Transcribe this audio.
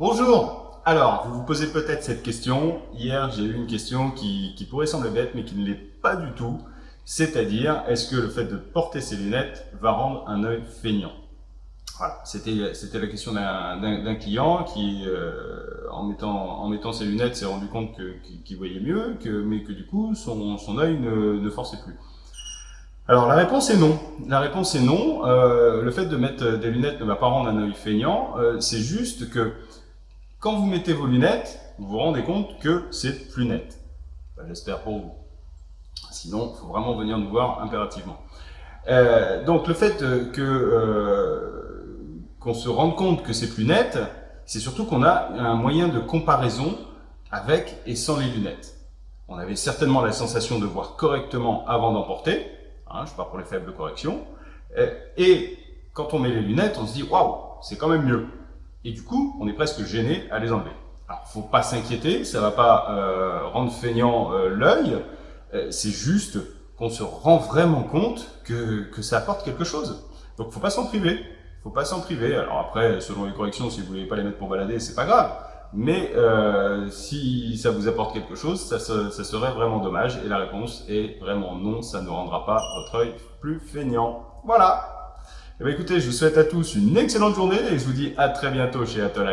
Bonjour Alors, vous vous posez peut-être cette question. Hier, j'ai eu une question qui, pourrait sembler bête, mais qui ne l'est pas du tout. C'est-à-dire, est-ce que le fait de porter ses lunettes va rendre un œil feignant? Voilà, c'était la question d'un client qui, euh, en, mettant, en ses lunettes, s'est rendu compte qu'il voyait mieux, que, mais que du coup, son, son œil ne, ne forçait plus. Alors la réponse est non. La réponse est non. Euh, le fait de mettre des lunettes ne va pas rendre un œil feignant. Euh, c'est juste que quand vous mettez vos lunettes, vous vous rendez compte que c'est plus net. J'espère pour vous. Sinon, il faut vraiment venir nous voir impérativement. Euh, donc le fait que qu'on se rende compte que c'est plus net, c'est surtout qu'on a un moyen de comparaison avec et sans les lunettes. On avait certainement la sensation de voir correctement avant d'emporter, Hein, je pars pour les faibles corrections. Euh, et quand on met les lunettes, on se dit waouh, c'est quand même mieux. Et du coup, on est presque gêné à les enlever. Alors, faut pas s'inquiéter, ça va pas euh, rendre feignant euh, l'œil. c'est juste qu'on se rend vraiment compte que, que ça apporte quelque chose. Donc, faut pas s'en priver. Faut pas s'en priver. Alors après, selon les corrections, si vous voulez pas les mettre pour balader, c'est pas grave. Mais euh, si ça vous apporte quelque chose, ça, ça, serait vraiment dommage. Et la réponse est vraiment non, ça ne rendra pas votre œil plus feignant. Voilà. Eh bien écoutez, je vous souhaite à tous une excellente journée et je vous dis à très bientôt chez Atoll